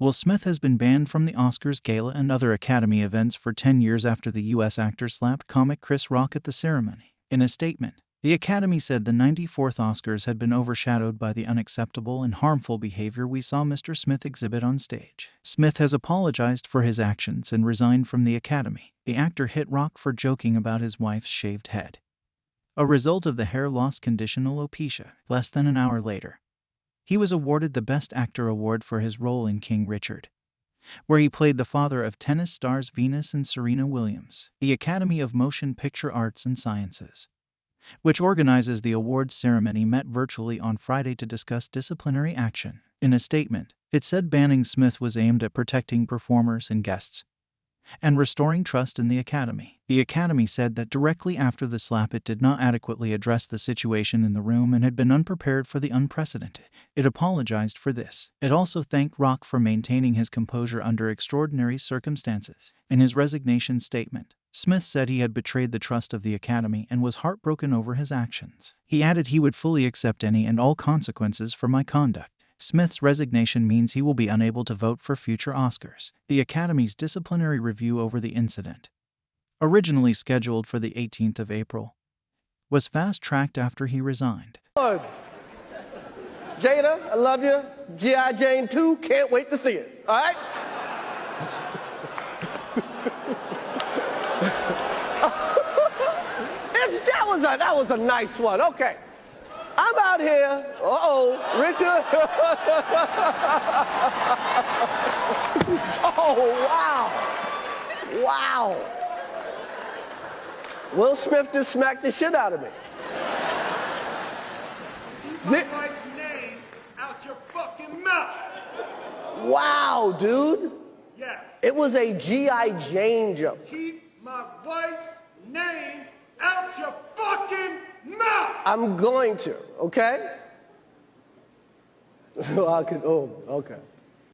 Will Smith has been banned from the Oscars gala and other Academy events for 10 years after the U.S. actor slapped comic Chris Rock at the ceremony. In a statement, the Academy said the 94th Oscars had been overshadowed by the unacceptable and harmful behavior we saw Mr. Smith exhibit on stage. Smith has apologized for his actions and resigned from the Academy. The actor hit Rock for joking about his wife's shaved head. A result of the hair loss condition alopecia, less than an hour later. He was awarded the Best Actor award for his role in King Richard, where he played the father of tennis stars Venus and Serena Williams. The Academy of Motion Picture Arts and Sciences, which organizes the awards ceremony, met virtually on Friday to discuss disciplinary action. In a statement, it said banning Smith was aimed at protecting performers and guests and restoring trust in the Academy. The Academy said that directly after the slap it did not adequately address the situation in the room and had been unprepared for the unprecedented. It apologized for this. It also thanked Rock for maintaining his composure under extraordinary circumstances. In his resignation statement, Smith said he had betrayed the trust of the Academy and was heartbroken over his actions. He added he would fully accept any and all consequences for my conduct. Smith's resignation means he will be unable to vote for future Oscars. The Academy's disciplinary review over the incident, originally scheduled for the 18th of April, was fast tracked after he resigned. Jada, I love you. G.I. Jane 2, can't wait to see it. All right? that was a that was a nice one. Okay. I'm out here. Uh-oh, Oh, wow. Wow. Will Smith just smacked the shit out of me. Keep my wife's name out your fucking mouth. Wow, dude. Yes. It was a G.I. Jane joke. Keep my wife's name out your fucking mouth. I'm going to, okay? I could, oh, okay.